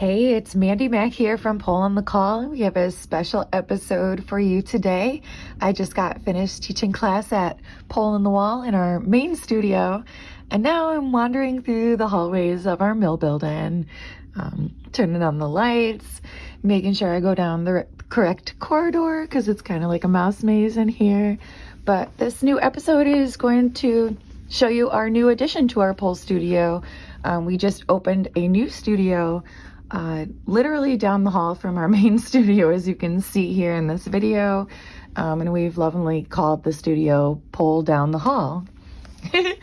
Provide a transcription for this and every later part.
Hey, it's Mandy Mac here from Pole on the Call. We have a special episode for you today. I just got finished teaching class at Pole on the Wall in our main studio, and now I'm wandering through the hallways of our mill building, um, turning on the lights, making sure I go down the correct corridor because it's kind of like a mouse maze in here. But this new episode is going to show you our new addition to our pole studio. Um, we just opened a new studio uh, literally down the hall from our main studio, as you can see here in this video. Um, and we've lovingly called the studio Pole Down the Hall. and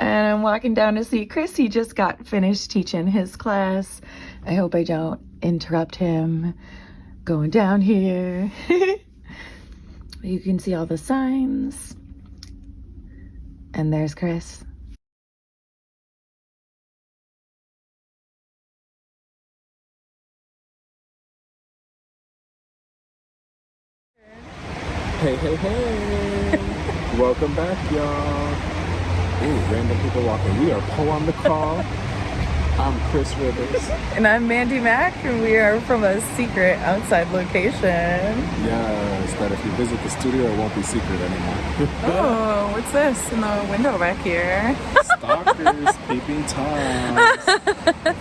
I'm walking down to see Chris. He just got finished teaching his class. I hope I don't interrupt him going down here. you can see all the signs. And there's Chris. Hey, hey, hey. Welcome back, y'all. Ooh, random people walking. We are Pole on the Call. I'm Chris Rivers. And I'm Mandy Mack, and we are from a secret outside location. Yes, that if you visit the studio, it won't be secret anymore. oh, what's this in the window back here? Stalkers, peeping toms,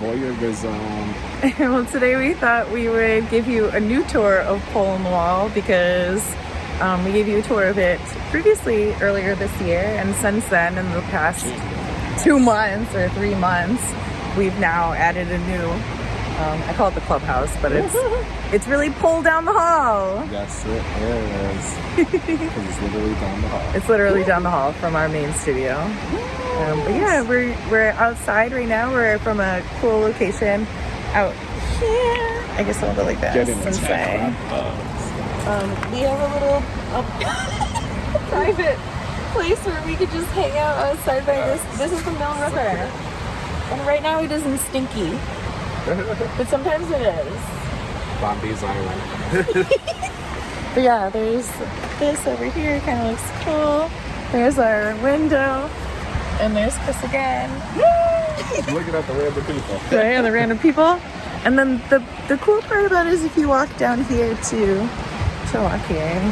voyeurism. well, today we thought we would give you a new tour of Pole on the Wall because um, we gave you a tour of it previously earlier this year, and since then, in the past two months or three months, we've now added a new. Um, I call it the clubhouse, but it's it's really Pole down the hall. Yes, it is. it's literally down the hall. It's literally down the hall from our main studio. Um, but yeah, we're we're outside right now. We're from a cool location out here. I guess I'll go like that. Get in the say. Um, we have a little a private place where we could just hang out outside by this. This is the Mill River. And right now it isn't stinky. but sometimes it is. Bombay's Island. but yeah, there's this over here, kind of looks cool. There's our window. And there's Chris again. Looking at the random people. Right, the random people. And then the, the cool part about it is if you walk down here too, to walk here. Eh?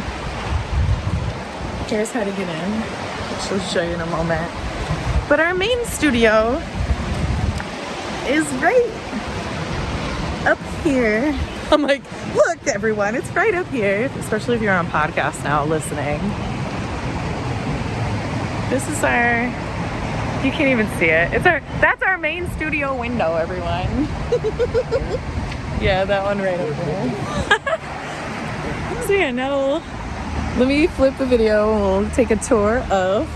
Here's how to get in, which I'll show you in a moment. But our main studio is right up here. I'm like, look everyone, it's right up here, especially if you're on podcast now listening. This is our, you can't even see it. It's our, that's our main studio window, everyone. yeah, that one right over there. so yeah, now let me flip the video and we'll take a tour of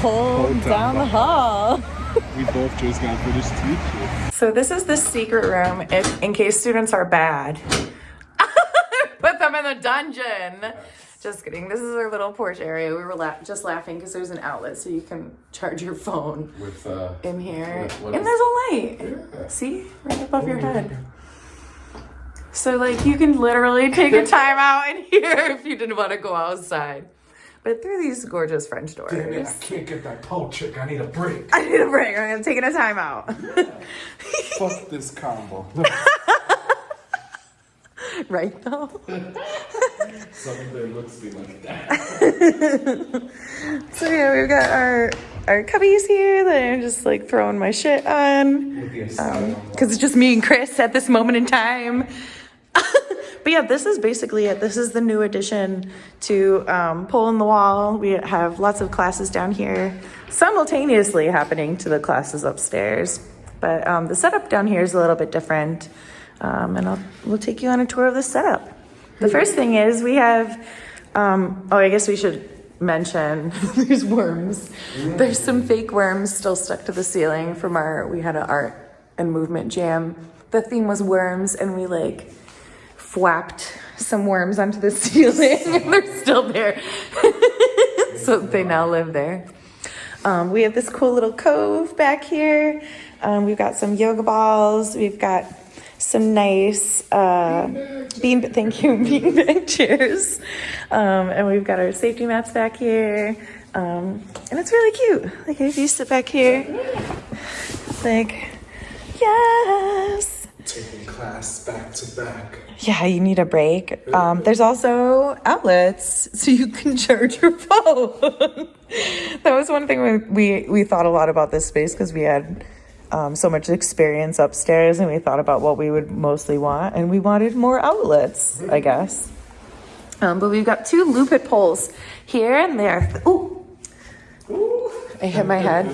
Pole down, down the hall. we both just got finished teaching. So this is the secret room if in case students are bad. Put them in the dungeon. Just kidding. This is our little porch area. We were la just laughing because there's an outlet so you can charge your phone with uh, in here. and there's a light. Yeah. See? Right above oh, your head. So like you can literally take a time out in here if you didn't want to go outside. But through these gorgeous French doors. Damn it, I can't get that pole trick. I need a break. I need a break. I'm taking a time out. Fuck this combo. right though? Some of their looks be like that. so yeah, we've got our our cubbies here that I'm just like throwing my shit on. Because um, it's just me and Chris at this moment in time. But yeah, this is basically it. This is the new addition to um, Pole in the Wall. We have lots of classes down here simultaneously happening to the classes upstairs. But um, the setup down here is a little bit different. Um, and I'll, we'll take you on a tour of the setup. The first thing is we have, um, oh, I guess we should mention there's worms. There's some fake worms still stuck to the ceiling from our, we had an art and movement jam. The theme was worms and we like flapped some worms onto the ceiling and they're still there. so they now live there. Um, we have this cool little cove back here. Um, we've got some yoga balls. We've got some nice uh, bean, thank you, beanbag chairs. Um, and we've got our safety mats back here. Um, and it's really cute. Like if you sit back here, like, yes. Taking class back to back. Yeah, you need a break. Um, there's also outlets so you can charge your phone. that was one thing we, we, we thought a lot about this space because we had um, so much experience upstairs and we thought about what we would mostly want and we wanted more outlets, I guess. Um, but we've got two Lupit poles here and there. Ooh, I hit my head.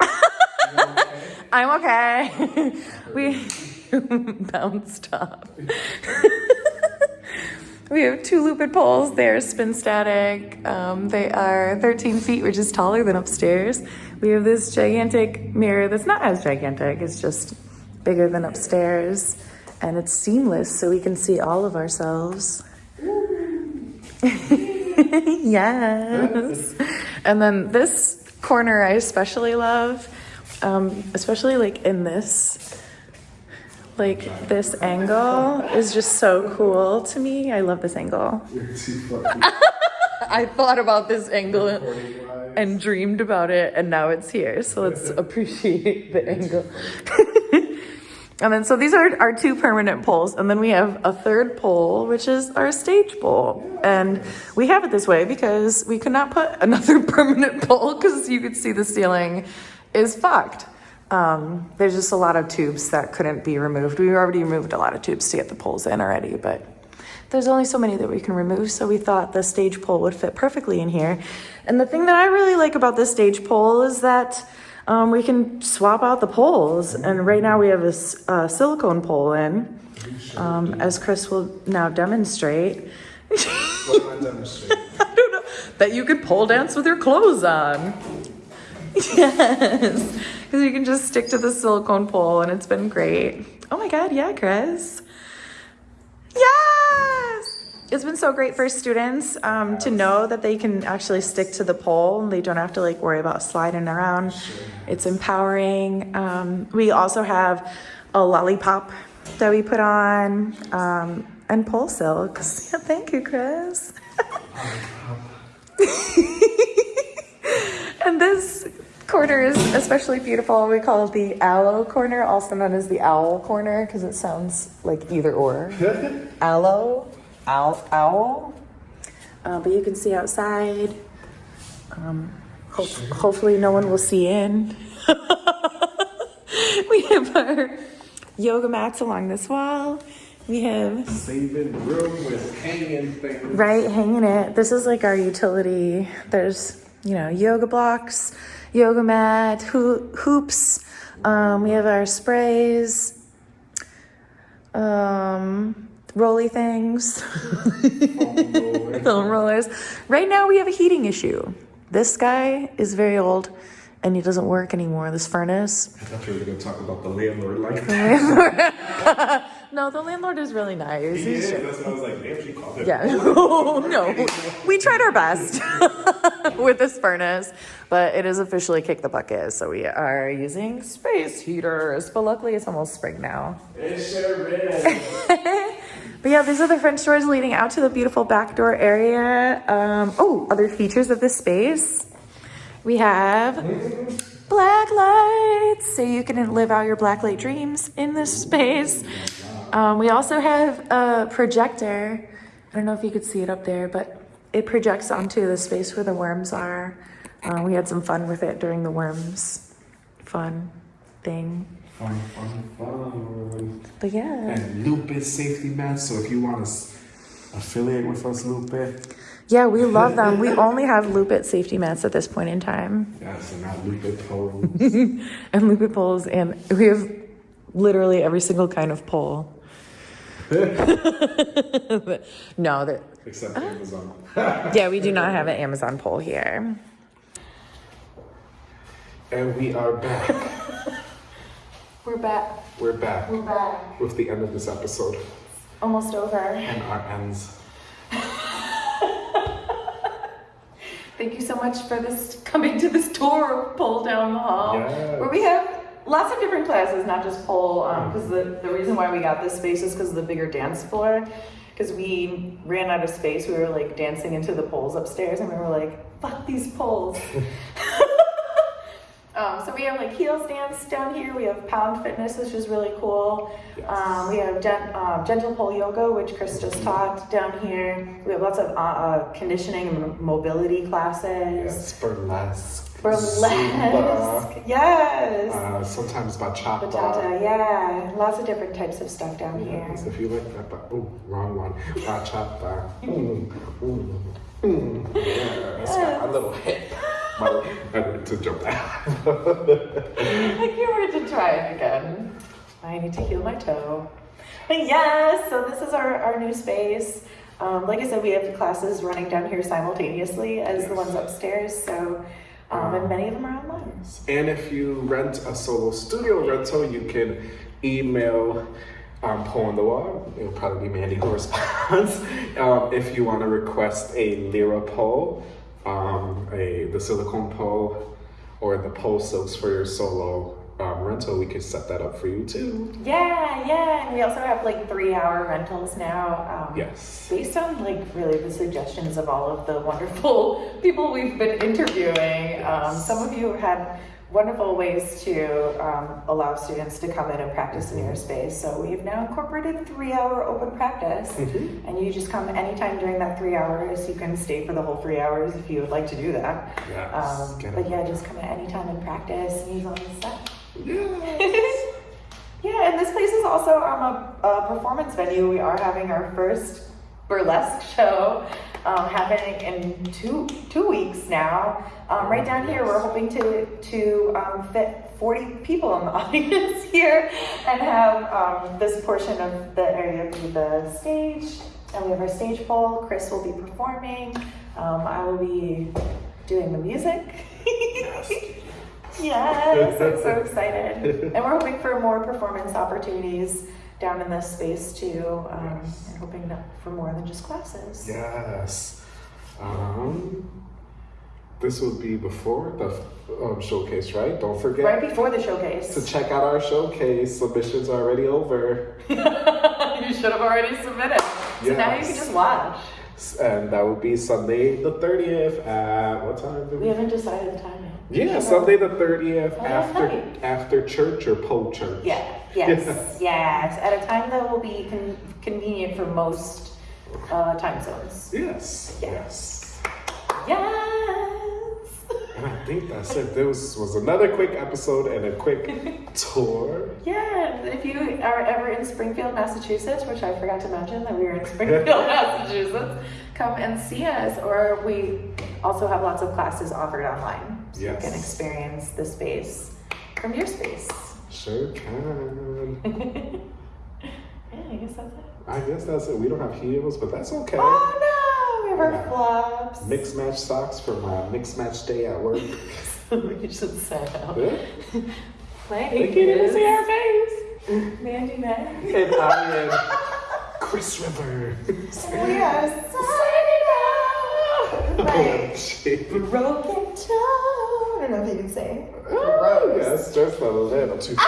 I'm okay. we bounced off. we have two Lupit poles. They're spin static. Um, they are 13 feet, which is taller than upstairs. We have this gigantic mirror that's not as gigantic, it's just bigger than upstairs. And it's seamless, so we can see all of ourselves. yes. And then this corner I especially love, um, especially like in this like this angle is just so cool to me. I love this angle. I thought about this angle and dreamed about it, and now it's here. So let's appreciate the angle. and then, so these are our two permanent poles, and then we have a third pole, which is our stage pole. And we have it this way because we could not put another permanent pole because you could see the ceiling is fucked. Um, there's just a lot of tubes that couldn't be removed. We already removed a lot of tubes to get the poles in already, but there's only so many that we can remove, so we thought the stage pole would fit perfectly in here. And the thing that I really like about this stage pole is that um, we can swap out the poles. And right now we have a, uh, silicone pole in, um, as Chris will now demonstrate. I don't know, that you could pole dance with your clothes on. Yes, because you can just stick to the silicone pole and it's been great. Oh my God, yeah, Chris. Yes! It's been so great for students um, to know that they can actually stick to the pole and they don't have to like worry about sliding around. It's empowering. Um, we also have a lollipop that we put on um, and pole silks. Yeah, thank you, Chris. And this corner is especially beautiful. We call it the aloe corner, also known as the owl corner, because it sounds like either or. aloe, owl, owl. Uh, but you can see outside. Um, ho- hopefully, no one will see in. we have our yoga mats along this wall. We have Saving room with hanging things. Right, hanging it. This is like our utility. There's, you know, yoga blocks, yoga mat, hoo- hoops. Um, we have our sprays, um, rolly things, foam rollers. Right now, we have a heating issue. This guy is very old and he doesn't work anymore. This furnace. I thought you were going to talk about the landlord like that. no, the landlord is really nice. He He's is. That's why I was like, damn, she called him. Yeah. no. We tried our best with this furnace, but it is officially kick the bucket. So we are using space heaters. But luckily it's almost spring now. It sure is. But yeah, these are the French doors leading out to the beautiful back door area. Um, oh, other features of this space. We have black lights, so you can live out your black light dreams in this space. Um, we also have a projector. I don't know if you could see it up there, but it projects onto the space where the worms are. Uh, we had some fun with it during the worms fun thing. Fun, fun, fun. But yeah. And Lupit safety mats. So if you want to affiliate with us, Lupit, Yeah, we love them. We only have Lupit safety mats at this point in time. yeah, so now Lupit pose. and Lupit poles, and we have literally every single kind of pole. No, that Except uh-huh. Amazon. yeah, we do not have an Amazon pole here. And we are back. We're back. We're back We're back. with the end of this episode Almost over. and our ends. Thank you so much for this coming to this tour of pole down the hall, Yes. where we have lots of different classes, not just pole. Because the the reason why we got this space is because of the bigger dance floor. Because we ran out of space, we were like dancing into the poles upstairs, and we were like, "Fuck these poles." Um, so we have like heels dance down here. We have pound fitness, which is really cool. Yes. Um, we have gen- um, gentle pole yoga, which Chris just taught down here. We have lots of uh, uh, conditioning and mobility classes. Yes, burlesque. Burlesque. Zumba, Yes. uh, sometimes bachata. Bachata, yeah. Lots of different types of stuff down here. Yes, if you like that, but oh, wrong one. Bachata. Mm, mm, mm. Yeah, it's got a little hip. But I need to jump that. I can't wait to try it again. I need to heal my toe. But yes, so this is our, our new space. Um, like I said, we have classes running down here simultaneously as the ones upstairs. So, um, and many of them are online. And if you rent a solo studio rental, you can email um, Pole on the Wall. It'll probably be Mandy who responds. um, if you want to request a Lyra pole, um, a the silicone pole, or the pole silks for your solo um, rental, we could set that up for you too. Yeah, yeah. And we also have like three hour rentals now. Um, Yes. Based on like really the suggestions of all of the wonderful people we've been interviewing. Um, some of you had wonderful ways to um, allow students to come in and practice in your space. So we've now incorporated three hour open practice. Mhm. And you just come anytime during that three hours. You can stay for the whole three hours if you would like to do that. Yes. Um, but yeah, just come at any time and practice and use all this stuff. Yes. yeah, and this place is also um, a, a performance venue. We are having our first burlesque show um, happening in two two weeks now. Um, right down here, we're hoping to to um, fit 40 people in the audience here and have um, this portion of the area be the stage. And we have our stage pole. Chris will be performing. Um, I will be doing the music. Yes, I'm so excited. And we're hoping for more performance opportunities down in this space too. Um, Yes. And hoping for more than just classes. Yes. Um, this would be before the um, showcase, right? Don't forget Right before the showcase. to check out our showcase. Submissions are already over. you should have already submitted. So now you can just watch. And that would be Sunday the 30th at what time? did We haven't decided the time yet. Yeah, Sunday the 30th Oh, after after church or po church. Yeah, yes, yes. At a time that will be con- convenient for most uh, time zones. Yes. Yeah. Yes. Yes. And I think that's it. This was another quick episode and a quick tour. Yeah, if you are ever in Springfield, Massachusetts, which I forgot to mention that we were in Springfield, Massachusetts, come and see us. Or we also have lots of classes offered online. So Yes. you can experience the space from your space. Sure can. Yeah, I guess that's it. I guess that's it. We don't have heels, but that's okay. Oh no, we have our Yeah. flops. Mix match socks for my mix match day at work. we should say out. Yeah. Play. They can't even see our face. Mandy Man. And I am Chris River. We are signing out. Oh, Like, shit. broken toe. I don't know if you can say. Oh, yes, just a little too.